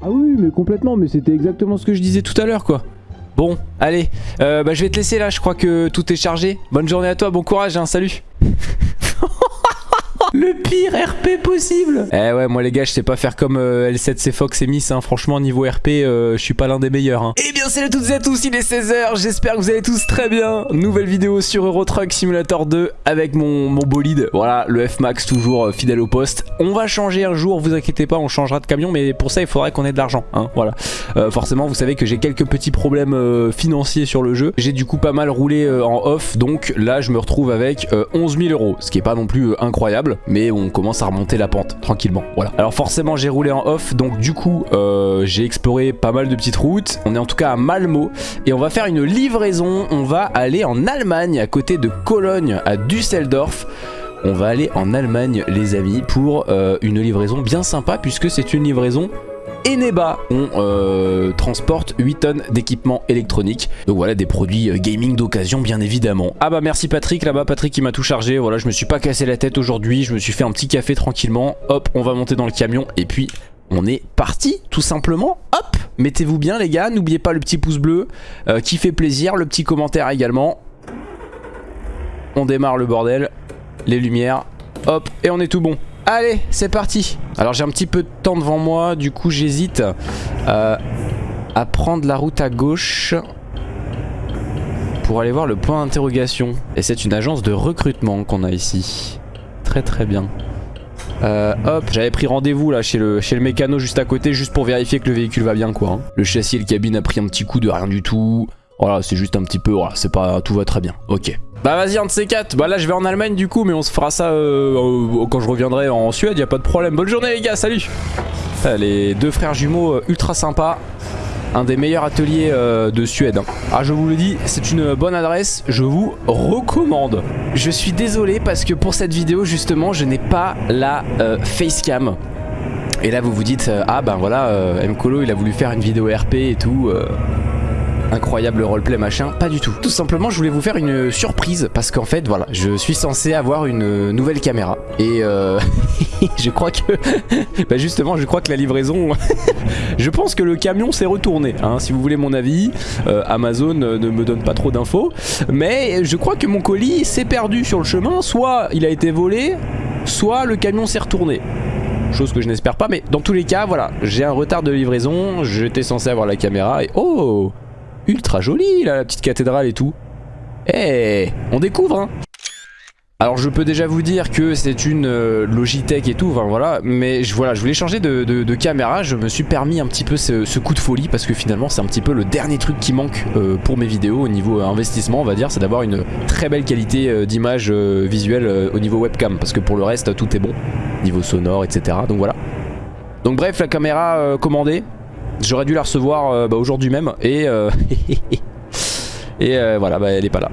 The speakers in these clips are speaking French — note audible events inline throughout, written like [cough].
Ah oui, mais complètement, mais c'était exactement ce que je disais tout à l'heure, quoi. Bon, allez, euh, bah, je vais te laisser là, je crois que tout est chargé. Bonne journée à toi, bon courage, hein, salut [laughs] Le pire RP possible Eh ouais, moi les gars, je sais pas faire comme euh, L7C Fox et Miss, hein. franchement, niveau RP, euh, je suis pas l'un des meilleurs. Hein. Eh bien, salut à toutes et à tous, il est 16h, j'espère que vous allez tous très bien. Nouvelle vidéo sur Euro Truck Simulator 2 avec mon, mon bolide, voilà, le F-Max, toujours euh, fidèle au poste. On va changer un jour, vous inquiétez pas, on changera de camion, mais pour ça, il faudrait qu'on ait de l'argent, hein, voilà. forcément, vous savez que j'ai quelques petits problèmes financiers sur le jeu. J'ai du coup pas mal roulé en off, donc là, je me retrouve avec 11 000 euros, ce qui est pas non plus incroyable mais on commence à remonter la pente tranquillement. Voilà. Alors forcément j'ai roulé en off, donc du coup euh, j'ai exploré pas mal de petites routes. On est en tout cas à Malmo et on va faire une livraison. On va aller en Allemagne, à côté de Cologne, à Düsseldorf. On va aller en Allemagne les amis pour euh, une livraison bien sympa puisque c'est une livraison Eneba. On euh, transporte 8 tonnes d'équipements électroniques. Donc voilà, des produits euh, gaming d'occasion bien évidemment. Ah bah merci Patrick, là-bas Patrick qui m'a tout chargé. Voilà, je me suis pas cassé la tête aujourd'hui. Je me suis fait un petit café tranquillement. Hop, on va monter dans le camion et puis on est parti tout simplement. Hop, mettez-vous bien les gars. N'oubliez pas le petit pouce bleu euh, qui fait plaisir. Le petit commentaire également. On démarre le bordel. Les lumières. Hop, et on est tout bon. Allez, c'est parti. Alors j'ai un petit peu de temps devant moi, du coup j'hésite euh, à prendre la route à gauche pour aller voir le point d'interrogation. Et c'est une agence de recrutement qu'on a ici. Très très bien. Euh, hop, j'avais pris rendez-vous là chez le, mécano juste à côté juste pour vérifier que le véhicule va bien quoi. Hein. Le châssis et le cabine a pris un petit coup de rien du tout. Voilà, c'est juste un petit peu, voilà, c'est pas, tout va très bien. Ok. Bah vas-y un de ces quatre Bah là je vais en Allemagne du coup mais on se fera ça euh, quand je reviendrai en Suède y a pas de problème Bonne journée les gars salut Les deux frères jumeaux euh, ultra sympas un des meilleurs ateliers euh, de Suède. Hein. Ah je vous le dis, c'est une bonne adresse, je vous recommande. Je suis désolé parce que pour cette vidéo justement, je n'ai pas la facecam. Et là vous vous dites, ah ben voilà, Mkolo il a voulu faire une vidéo RP et tout incroyable roleplay machin, pas du tout. Tout simplement je voulais vous faire une surprise parce qu'en fait voilà, je suis censé avoir une nouvelle caméra. Et euh, [laughs] je crois que, [laughs] bah justement je crois que la livraison, [laughs] je pense que le camion s'est retourné, hein, si vous voulez mon avis, euh, Amazon ne me donne pas trop d'infos, mais je crois que mon colis s'est perdu sur le chemin, soit il a été volé, soit le camion s'est retourné. Chose que je n'espère pas mais dans tous les cas voilà j'ai un retard de livraison. J'étais censé avoir la caméra et oh ultra jolie là, la petite cathédrale et tout. Eh, on découvre hein. Alors je peux déjà vous dire que c'est une euh, Logitech et tout, enfin voilà, mais je, voilà, je voulais changer de, caméra, je me suis permis un petit peu ce, coup de folie parce que finalement c'est un petit peu le dernier truc qui manque euh, pour mes vidéos au niveau investissement on va dire, c'est d'avoir une très belle qualité euh, d'image visuelle au niveau webcam parce que pour le reste tout est bon, niveau sonore etc, donc voilà. Donc bref la caméra commandée, J'aurais dû la recevoir euh, bah, aujourd'hui même et, euh, [laughs] et euh, voilà bah, elle est pas là.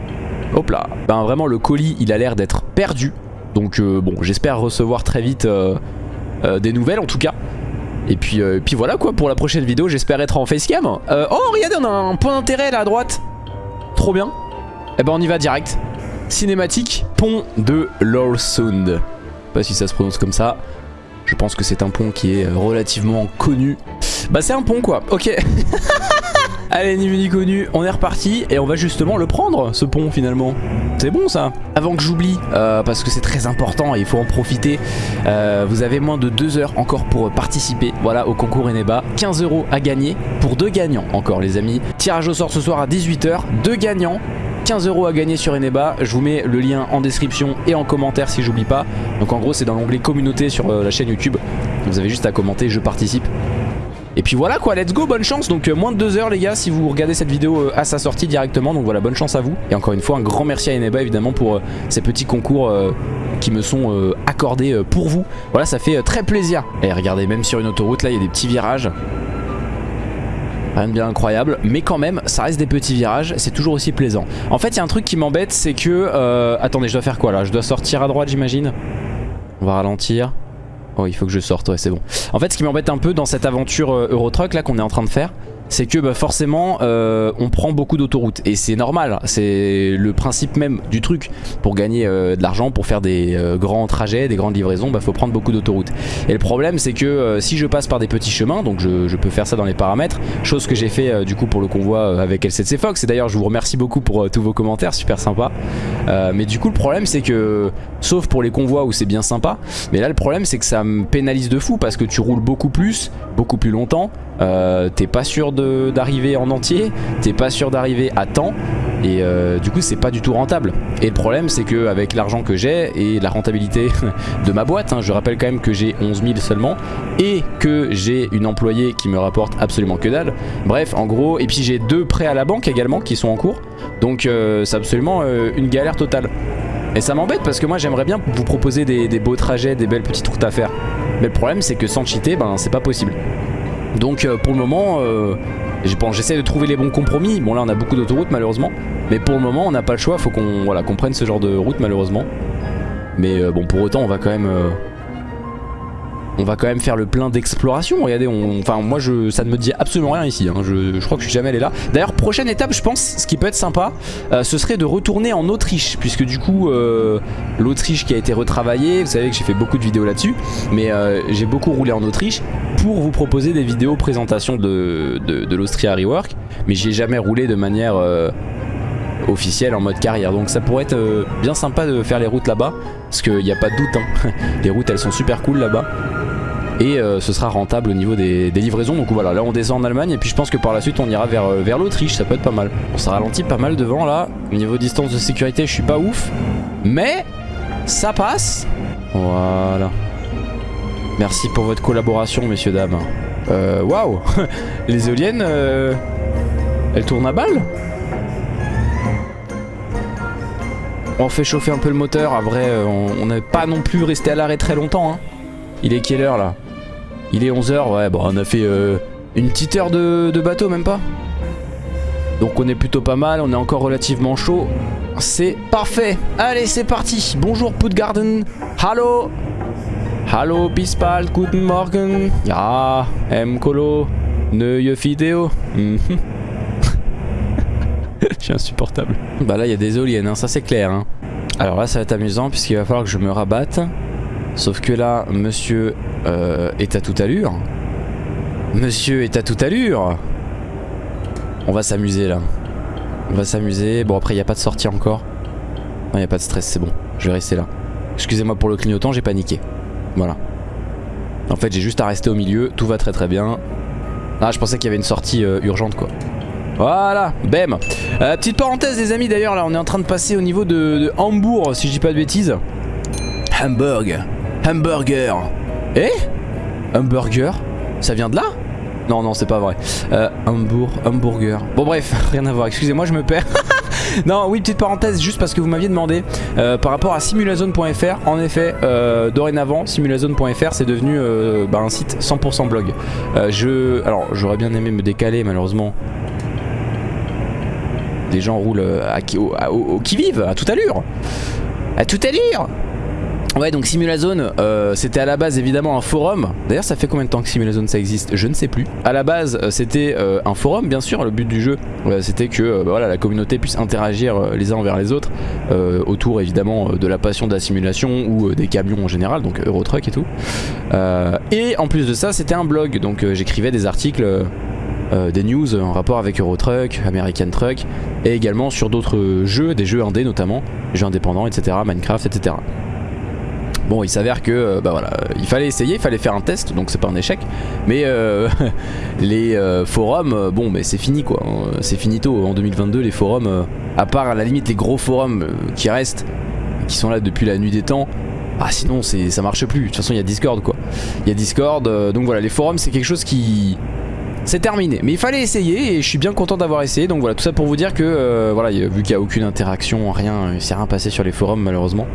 Hop là. Ben vraiment le colis il a l'air d'être perdu. Donc bon j'espère recevoir très vite des nouvelles en tout cas. Et puis, puis voilà quoi pour la prochaine vidéo j'espère être en facecam. oh regardez on a un point d'intérêt là à droite. Trop bien. Et eh ben on y va direct. Cinématique pont de Lorsund. Je sais pas si ça se prononce comme ça. Je pense que c'est un pont qui est relativement connu bah c'est un pont quoi, ok. [laughs] Allez, ni vu ni connu, on est reparti et on va justement le prendre, ce pont finalement. C'est bon ça Avant que j'oublie, euh, parce que c'est très important et il faut en profiter, euh, vous avez moins de 2 heures encore pour participer voilà, au concours Eneba. 15 euros à gagner pour deux gagnants encore les amis. Tirage au sort ce soir à 18h, deux gagnants. 15 euros à gagner sur Eneba, je vous mets le lien en description et en commentaire si j'oublie pas. Donc en gros c'est dans l'onglet communauté sur euh, la chaîne YouTube. Vous avez juste à commenter, je participe. Et puis voilà quoi, let's go, bonne chance. Donc euh, moins de 2 heures les gars si vous regardez cette vidéo euh, à sa sortie directement. Donc voilà, bonne chance à vous. Et encore une fois, un grand merci à Eneba évidemment pour euh, ces petits concours qui me sont accordés pour vous. Voilà, ça fait très plaisir. Et regardez, même sur une autoroute là, il y a des petits virages. Rien de bien incroyable, mais quand même, ça reste des petits virages, c'est toujours aussi plaisant. En fait, il y a un truc qui m'embête, c'est que... attendez, je dois faire quoi là? Je dois sortir à droite, j'imagine? On va ralentir. Oh il faut que je sorte, ouais c'est bon. En fait ce qui m'embête un peu dans cette aventure euh, Eurotruck là qu'on est en train de faire c'est que bah, forcément euh, on prend beaucoup d'autoroutes et c'est normal, c'est le principe même du truc. Pour gagner euh, de l'argent, pour faire des euh, grands trajets, des grandes livraisons, bah faut prendre beaucoup d'autoroutes. Et le problème c'est que si je passe par des petits chemins, donc je, peux faire ça dans les paramètres, chose que j'ai fait du coup pour le convoi avec L7C Fox, et d'ailleurs je vous remercie beaucoup pour tous vos commentaires, super sympa. mais du coup le problème c'est que, sauf pour les convois où c'est bien sympa, mais là le problème c'est que ça me pénalise de fou parce que tu roules beaucoup plus, beaucoup plus longtemps, euh, t'es pas sûr d'arriver en entier, t'es pas sûr d'arriver à temps et euh, du coup c'est pas du tout rentable. Et le problème c'est que avec l'argent que j'ai et la rentabilité [laughs] de ma boîte hein, je rappelle quand même que j'ai 11 000 seulement et que j'ai une employée qui me rapporte absolument que dalle. Bref en gros et puis j'ai deux prêts à la banque également qui sont en cours. Donc euh, c'est absolument une galère totale. Et ça m'embête parce que moi j'aimerais bien vous proposer des, beaux trajets, des belles petites routes à faire. Mais le problème c'est que sans cheater ben c'est pas possible donc euh, pour le moment, euh, j'essaie de trouver les bons compromis. Bon là on a beaucoup d'autoroutes malheureusement. Mais pour le moment on n'a pas le choix, faut qu'on voilà, prenne ce genre de route malheureusement. Mais euh, bon pour autant on va quand même on va quand même faire le plein d'exploration. Regardez, enfin moi je, ça ne me dit absolument rien ici. Hein. Je, crois que je suis jamais allé là. D'ailleurs, prochaine étape, je pense, ce qui peut être sympa, euh, ce serait de retourner en Autriche, puisque du coup, euh, l'Autriche qui a été retravaillée, vous savez que j'ai fait beaucoup de vidéos là-dessus, mais euh, j'ai beaucoup roulé en Autriche pour vous proposer des vidéos présentation de, l'Austria Rework, mais j'ai jamais roulé de manière officielle en mode carrière donc ça pourrait être bien sympa de faire les routes là-bas parce qu'il n'y a pas de doute hein. [laughs] les routes elles sont super cool là-bas et euh, ce sera rentable au niveau des, livraisons. Donc voilà là on descend en Allemagne. Et puis je pense que par la suite on ira vers, euh, vers l'Autriche. Ça peut être pas mal. On s'est ralenti pas mal devant là. Au niveau distance de sécurité je suis pas ouf. Mais ça passe. Voilà. Merci pour votre collaboration messieurs dames. Euh, waouh. [laughs] Les éoliennes elles tournent à balle on fait chauffer un peu le moteur, vrai on n'est pas non plus resté à l'arrêt très longtemps hein. Il est quelle heure là? Il est 11h, ouais, bon, on a fait euh, une petite heure de, bateau, même pas. Donc on est plutôt pas mal, on est encore relativement chaud. C'est parfait. Allez, c'est parti. Bonjour Putgarden. Hallo. Hallo Bispal, guten Morgen. Ja, M Colo. Neue vidéo. Mhm. [laughs] Je suis insupportable. Bah là, il y a des éoliennes, hein, ça c'est clair. Hein. Alors là, ça va être amusant puisqu'il va falloir que je me rabatte. Sauf que là, monsieur euh, est à toute allure. Monsieur est à toute allure. On va s'amuser là. On va s'amuser. Bon après il n'y a pas de sortie encore. Non il n'y a pas de stress, c'est bon. Je vais rester là. Excusez-moi pour le clignotant, j'ai paniqué. Voilà. En fait j'ai juste à rester au milieu, tout va très très bien. Ah je pensais qu'il y avait une sortie euh, urgente quoi. Voilà, bam euh, Petite parenthèse les amis d'ailleurs là on est en train de passer au niveau de, Hambourg si je dis pas de bêtises Hamburg Hamburger. Eh? Hamburger? Ça vient de là? Non, non, c'est pas vrai. Euh, hamburger. Bon bref, [laughs] rien à voir. Excusez-moi, je me perds. [laughs] non, oui, petite parenthèse, juste parce que vous m'aviez demandé euh, par rapport à simulazone.fr. En effet, euh, dorénavant, simulazone.fr c'est devenu euh, bah, un site 100% blog. je, alors, j'aurais bien aimé me décaler, malheureusement. Des gens roulent à, au, qui vive, à toute allure. À toute allure Ouais donc Simulazone euh, c'était à la base évidemment un forum. D'ailleurs ça fait combien de temps que Simulazone ça existe? Je ne sais plus. À la base euh, c'était euh, un forum bien sûr. Le but du jeu c'était que bah, voilà, la communauté puisse interagir les uns envers les autres Autour évidemment de la passion de la simulation Ou des camions en général donc Eurotruck et tout. Et en plus de ça c'était un blog. Donc j'écrivais des articles des news en rapport avec Eurotruck, American Truck et également sur d'autres jeux, des jeux indés notamment, jeux indépendants etc, Minecraft etc. Bon il s'avère que euh, bah voilà, il fallait essayer, il fallait faire un test donc c'est pas un échec. Mais euh, [laughs] les euh, forums, bon mais c'est fini quoi. C'est finito. En 2022 les forums À part à la limite les gros forums qui restent Qui sont là depuis la nuit des temps ah sinon ça marche plus, de toute façon il y a Discord quoi. Il y a Discord, donc voilà les forums c'est quelque chose qui... C'est terminé, mais il fallait essayer et je suis bien content d'avoir essayé. Donc voilà tout ça pour vous dire que voilà vu qu'il n'y a aucune interaction, rien, il s'est rien passé sur les forums malheureusement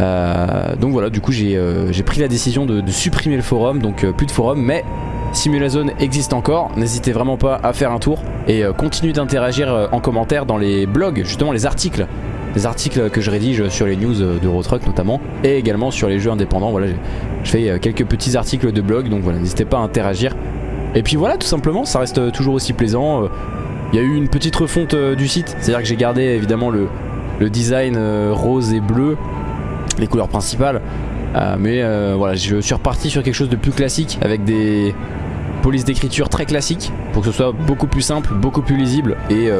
euh, donc voilà, du coup euh, j'ai pris la décision de, supprimer le forum, donc euh, plus de forum, mais Simulazone existe encore, n'hésitez vraiment pas à faire un tour et continuez d'interagir en commentaire dans les blogs, justement les articles. Les articles que je rédige sur les news d'Eurotruck notamment. Et également sur les jeux indépendants. Voilà je fais quelques petits articles de blog. Donc voilà n'hésitez pas à interagir. Et puis voilà, tout simplement, ça reste toujours aussi plaisant. Il y a eu une petite refonte du site, c'est-à-dire que j'ai gardé évidemment le design rose et bleu, les couleurs principales. mais voilà, je suis reparti sur quelque chose de plus classique avec des polices d'écriture très classiques pour que ce soit beaucoup plus simple, beaucoup plus lisible et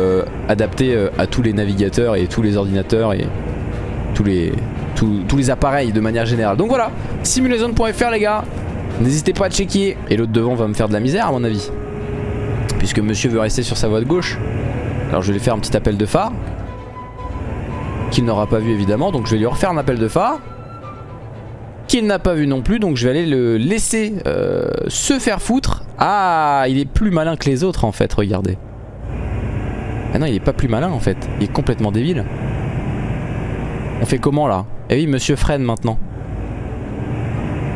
adapté à tous les navigateurs et tous les ordinateurs et tous les, tous, les appareils de manière générale. Donc voilà, simulation.fr les gars, n'hésitez pas à checker. Et l'autre devant va me faire de la misère à mon avis. Puisque monsieur veut rester sur sa voie de gauche. Alors je vais lui faire un petit appel de phare. Qu'il n'aura pas vu évidemment, donc je vais lui refaire un appel de phare. Qu'il n'a pas vu non plus, donc je vais aller le laisser euh, se faire foutre. Ah, il est plus malin que les autres en fait, regardez. Ah non, il est pas plus malin en fait, il est complètement débile. On fait comment là? Eh oui, monsieur freine maintenant.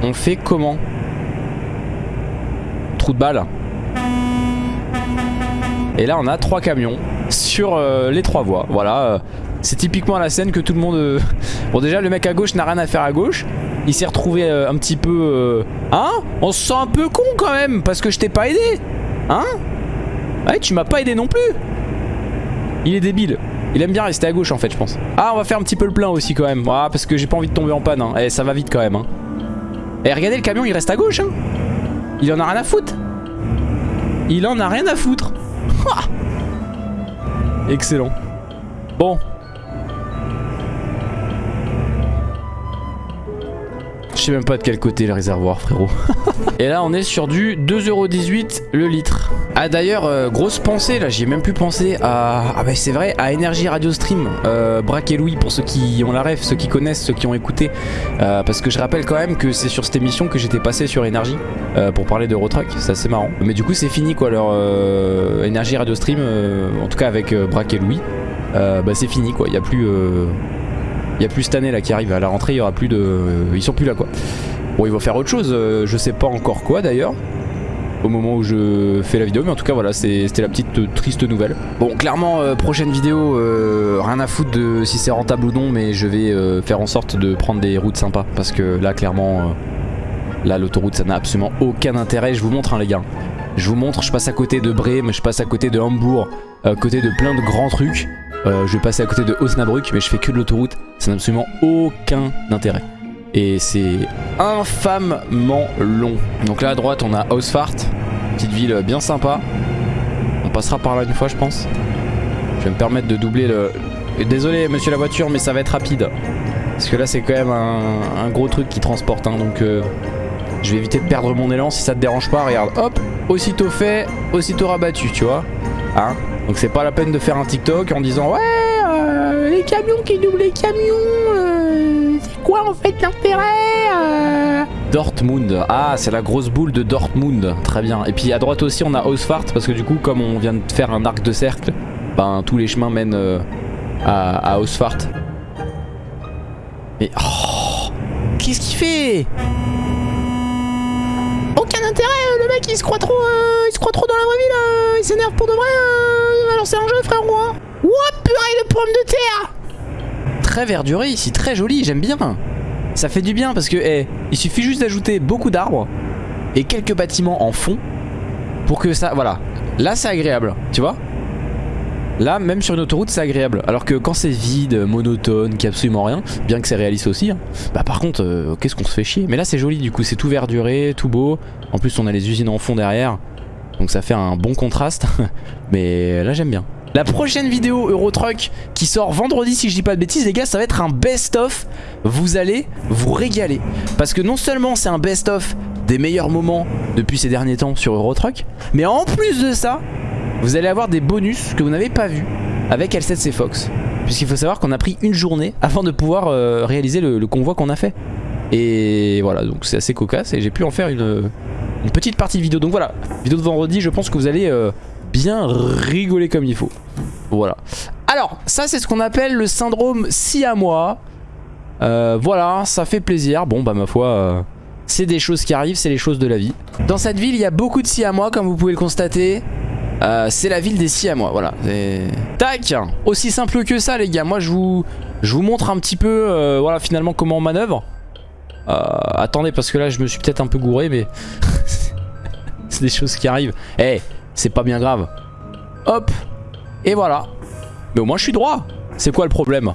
On fait comment? Trou de balle. Et là, on a trois camions sur euh, les trois voies. Voilà. Euh, c'est typiquement la scène que tout le monde... Euh, bon déjà le mec à gauche n'a rien à faire à gauche. Il s'est retrouvé un petit peu... Hein? On se sent un peu con quand même parce que je t'ai pas aidé. Hein? Ouais tu m'as pas aidé non plus. Il est débile. Il aime bien rester à gauche en fait je pense Ah on va faire un petit peu le plein aussi quand même ah, Parce que j'ai pas envie de tomber en panne hein. Eh ça va vite quand même hein. Eh regardez le camion il reste à gauche hein. Il en a rien à foutre Il en a rien à foutre [laughs] Excellent Bon sais même pas de quel côté le réservoir frérot [laughs] Et là on est sur du 2,18€ le litre ah d'ailleurs, euh, grosse pensée là, j'y ai même plus pensé à... Ah bah c'est vrai, à Energy Radio Stream, euh, Braque et Louis pour ceux qui ont la ref, ceux qui connaissent, ceux qui ont écouté. Euh, parce que je rappelle quand même que c'est sur cette émission que j'étais passé sur Energy euh, pour parler de Roadtruck, c'est assez marrant. Mais du coup c'est fini quoi, leur Energy Radio Stream, en tout cas avec Braque et Louis, bah c'est fini quoi, il n'y a plus... Il y a plus cette année là qui arrive, à la rentrée il y aura plus de... Ils sont plus là quoi. Bon ils vont faire autre chose, je sais pas encore quoi d'ailleurs au moment où je fais la vidéo mais en tout cas voilà c'était la petite euh, triste nouvelle. Bon clairement euh, prochaine vidéo euh, rien à foutre de si c'est rentable ou non mais je vais faire en sorte de prendre des routes sympas parce que là clairement là l'autoroute ça n'a absolument aucun intérêt. Je vous montre hein, les gars. Je vous montre je passe à côté de Brême je passe à côté de Hambourg à côté de plein de grands trucs je vais passer à côté de Osnabrück mais je fais que de l'autoroute ça n'a absolument aucun intérêt et c'est infamement long. Donc là à droite on a Ausfart, petite ville bien sympa. On passera par là une fois je pense. Je vais me permettre de doubler le... Désolé monsieur la voiture mais ça va être rapide. Parce que là c'est quand même un, gros truc qui transporte hein, donc euh, je vais éviter de perdre mon élan si ça te dérange pas. Regarde, hop, aussitôt fait, aussitôt rabattu, tu vois. Hein donc c'est pas la peine de faire un TikTok en disant ouais euh, les camions qui doublent les camions quoi en fait l'intérêt euh? Dortmund. Ah, c'est la grosse boule de Dortmund. Très bien. Et puis à droite aussi, on a Ausfahrt parce que du coup, comme on vient de faire un arc de cercle, ben tous les chemins mènent euh, à, à Ausfahrt. Mais oh Qu'est-ce qu'il fait Aucun intérêt, euh, le il se croit trop, il se croit trop dans la vraie vie il s'énerve pour de vrai. alors c'est un jeu frère. Ouah purée de pommes de terre très verduré ici, très joli, j'aime bien. Ça fait du bien parce que, eh, il suffit juste d'ajouter beaucoup d'arbres et quelques bâtiments en fond pour que ça, voilà. Là, c'est agréable, tu vois Là, même sur une autoroute, c'est agréable. Alors que quand c'est vide, monotone, qui a absolument rien, bien que c'est réaliste aussi, hein, bah par contre, euh, qu'est-ce qu'on se fait chier? Mais là, c'est joli du coup, c'est tout verduré, tout beau. En plus, on a les usines en fond derrière. Donc ça fait un bon contraste. [laughs] Mais là, j'aime bien. La prochaine vidéo Eurotruck qui sort vendredi si je dis pas de bêtises les gars ça va être un best-of Vous allez vous régaler Parce que non seulement c'est un best-of des meilleurs moments depuis ces derniers temps sur Eurotruck Mais en plus de ça Vous allez avoir des bonus que vous n'avez pas vu avec L7C Fox Puisqu'il faut savoir qu'on a pris une journée avant de pouvoir euh, réaliser le, convoi qu'on a fait Et voilà donc c'est assez cocasse et j'ai pu en faire une, petite partie de vidéo Donc voilà, vidéo de vendredi je pense que vous allez... Euh, bien rigoler comme il faut. Voilà. Alors, ça c'est ce qu'on appelle le syndrome siamois. Euh, voilà, ça fait plaisir. Bon, bah ma foi, c'est des choses qui arrivent, c'est les choses de la vie. Dans cette ville, il y a beaucoup de siamois, comme vous pouvez le constater. Euh, c'est la ville des siamois, voilà. Tac Aussi simple que ça, les gars. Moi, je vous, je vous montre un petit peu, euh, voilà, finalement, comment on manœuvre. attendez, parce que là, je me suis peut-être un peu gouré, mais... [laughs] c'est des choses qui arrivent. Eh, c'est pas bien grave. Hop, et voilà. Mais au moins je suis droit. C'est quoi le problème?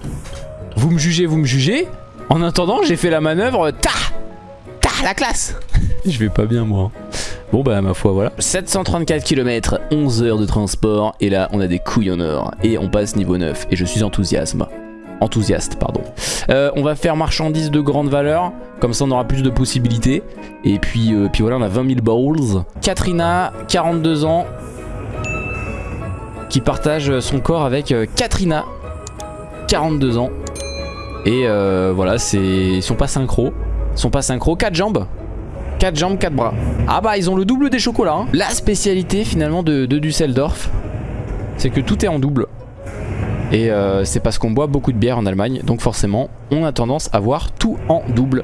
Vous me jugez, vous me jugez. En attendant, j'ai fait la manœuvre. Ta Ta la classe [laughs] Je vais pas bien moi. Bon bah ma foi voilà. 734 km, 11 heures de transport Et là on a des couilles en or. Et on passe niveau 9 Et je suis enthousiasme. Enthousiaste pardon. Euh, On va faire marchandises de grande valeur Comme ça on aura plus de possibilités. Et puis, euh, puis voilà on a 20 000 balls Katrina, 42 ans Qui partage son corps avec euh, Katrina 42 ans. Et voilà c'est Ils sont pas synchro. Ils sont pas synchro. 4 jambes 4 jambes, 4 bras. Ah bah ils ont le double des chocolats. Hein. La spécialité finalement de, de Düsseldorf, c'est que tout est en double. Et euh, c'est parce qu'on boit beaucoup de bière en Allemagne, donc forcément on a tendance à voir tout en double.